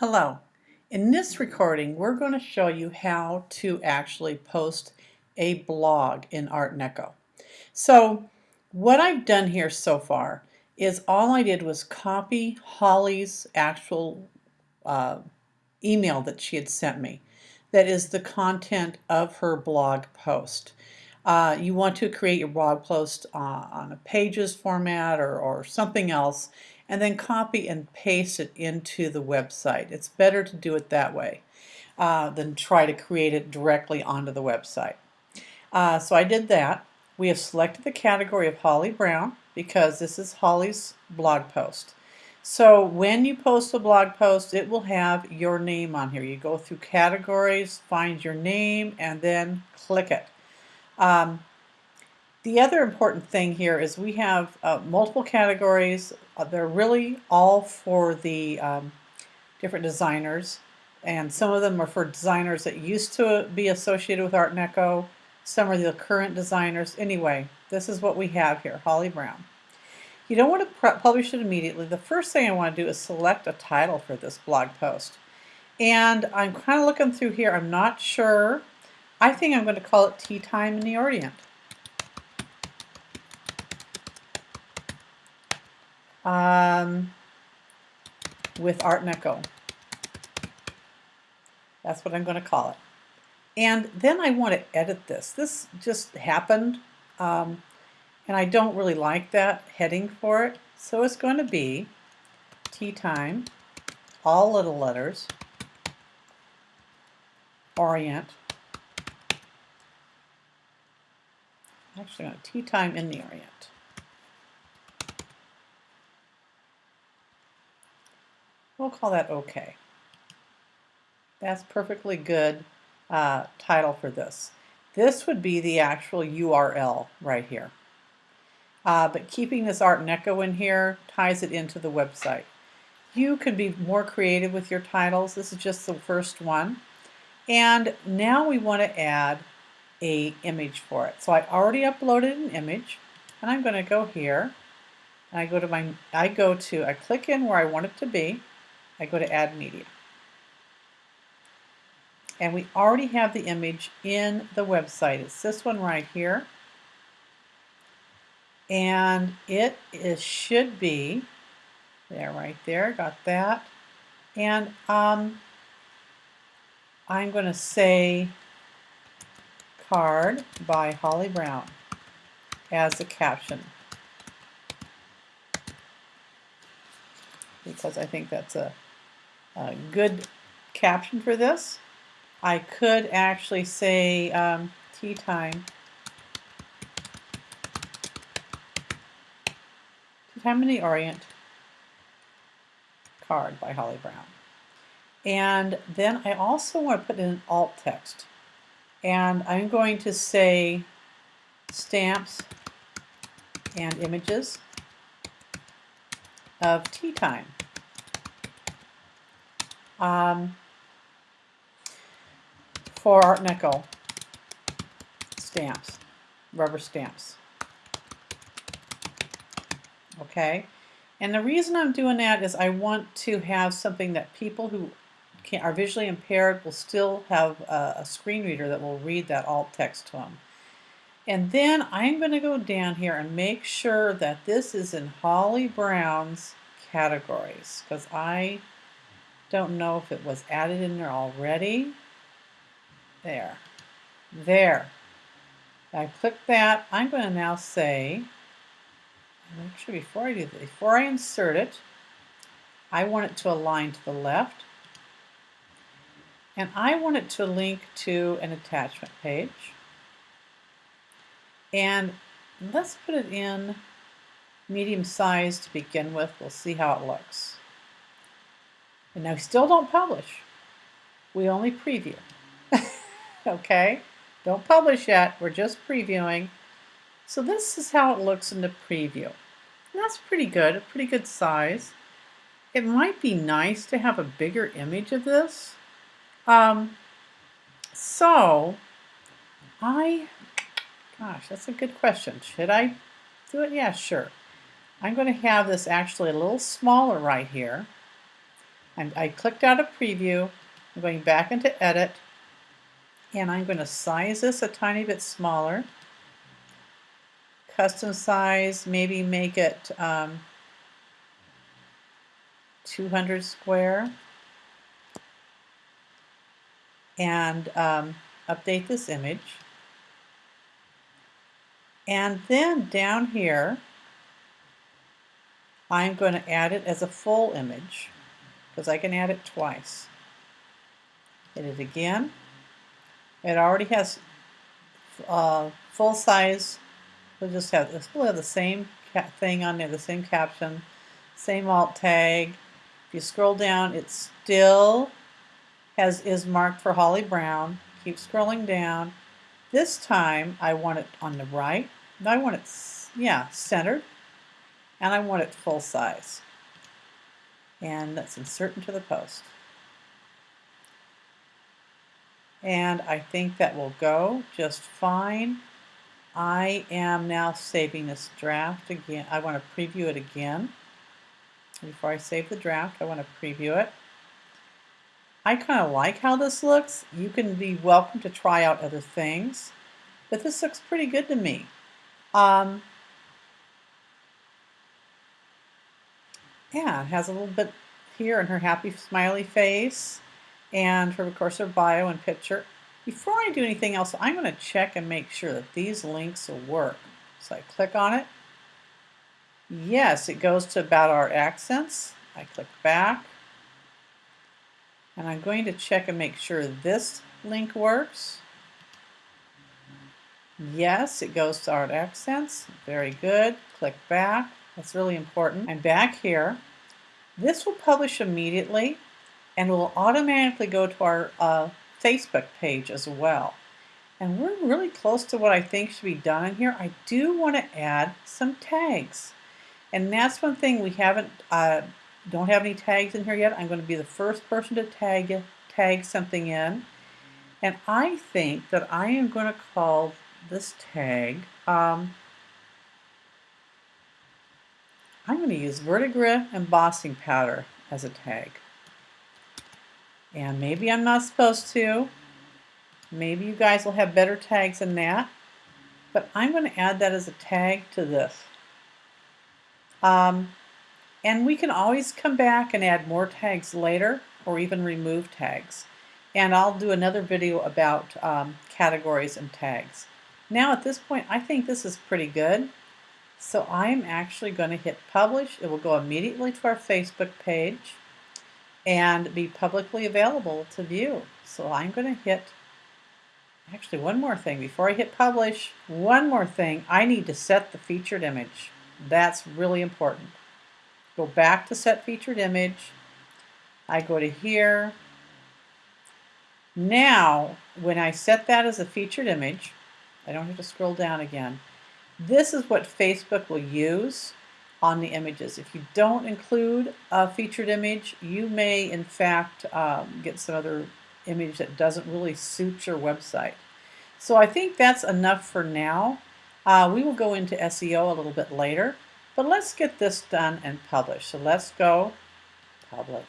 Hello. In this recording, we're going to show you how to actually post a blog in Art Deco. So what I've done here so far is all I did was copy Holly's actual uh, email that she had sent me. That is the content of her blog post. Uh, you want to create your blog post uh, on a pages format or, or something else and then copy and paste it into the website. It's better to do it that way uh, than try to create it directly onto the website. Uh, so I did that. We have selected the category of Holly Brown because this is Holly's blog post. So when you post a blog post, it will have your name on here. You go through categories, find your name, and then click it. Um, the other important thing here is we have uh, multiple categories. Uh, they're really all for the um, different designers and some of them are for designers that used to be associated with Art Deco. Some are the current designers. Anyway, this is what we have here, Holly Brown. You don't want to publish it immediately. The first thing I want to do is select a title for this blog post. And I'm kind of looking through here. I'm not sure. I think I'm going to call it Tea Time in the Orient. Um, with Art Deco. That's what I'm going to call it. And then I want to edit this. This just happened, um, and I don't really like that heading for it. So it's going to be tea time, all little letters, orient. Actually, tea time in the orient. We'll call that OK. That's perfectly good uh, title for this. This would be the actual URL right here. Uh, but keeping this Art Deco in here ties it into the website. You could be more creative with your titles. This is just the first one. And now we want to add a image for it. So I already uploaded an image and I'm going to go here and I go to my I go to I click in where I want it to be I go to add media. And we already have the image in the website. It's this one right here. And it is should be there right there, got that. And um, I'm going to say card by Holly Brown as the caption. Because I think that's a a good caption for this. I could actually say um, tea time. Tea time in the Orient card by Holly Brown. And then I also want to put in alt text. And I'm going to say stamps and images of tea time um, for Art Deco stamps, rubber stamps. Okay, and the reason I'm doing that is I want to have something that people who can, are visually impaired will still have a, a screen reader that will read that alt text to them. And then I'm going to go down here and make sure that this is in Holly Brown's categories because I don't know if it was added in there already. There. There. I click that. I'm going to now say, actually before I do that, before I insert it, I want it to align to the left. And I want it to link to an attachment page. And let's put it in medium size to begin with. We'll see how it looks. And now we still don't publish. We only preview. okay? Don't publish yet. We're just previewing. So this is how it looks in the preview. And that's pretty good, a pretty good size. It might be nice to have a bigger image of this. Um, so, I, gosh, that's a good question. Should I do it? Yeah, sure. I'm going to have this actually a little smaller right here. I'm, I clicked out of preview. I'm going back into edit and I'm going to size this a tiny bit smaller. Custom size, maybe make it um, 200 square and um, update this image. And then down here, I'm going to add it as a full image because I can add it twice. Hit it again. It already has uh, full size. We'll just have. We'll have the same thing on there, the same caption, same alt tag. If you scroll down, it still has is marked for Holly Brown. Keep scrolling down. This time I want it on the right. I want it, yeah, centered. And I want it full size. And let's insert into the post. And I think that will go just fine. I am now saving this draft again. I want to preview it again. Before I save the draft, I want to preview it. I kind of like how this looks. You can be welcome to try out other things, but this looks pretty good to me. Um, yeah, it has a little bit here in her happy smiley face and her, of course, her bio and picture. Before I do anything else, I'm going to check and make sure that these links will work. So I click on it. Yes, it goes to about our accents. I click back. And I'm going to check and make sure this link works. Yes, it goes to our accents. Very good. Click back. That's really important. I'm back here. This will publish immediately and will automatically go to our uh, Facebook page as well. And we're really close to what I think should be done in here. I do want to add some tags. And that's one thing we haven't, uh, don't have any tags in here yet. I'm going to be the first person to tag, tag something in. And I think that I am going to call this tag, um, I'm going to use Verdigris embossing powder as a tag. And maybe I'm not supposed to. Maybe you guys will have better tags than that. But I'm going to add that as a tag to this. Um, and we can always come back and add more tags later or even remove tags. And I'll do another video about um, categories and tags. Now at this point, I think this is pretty good. So I'm actually going to hit publish. It will go immediately to our Facebook page and be publicly available to view. So I'm going to hit, actually one more thing, before I hit publish, one more thing, I need to set the featured image. That's really important. Go back to set featured image. I go to here. Now, when I set that as a featured image, I don't have to scroll down again. This is what Facebook will use on the images. If you don't include a featured image, you may in fact um, get some other image that doesn't really suit your website. So I think that's enough for now. Uh, we will go into SEO a little bit later, but let's get this done and published. So let's go publish.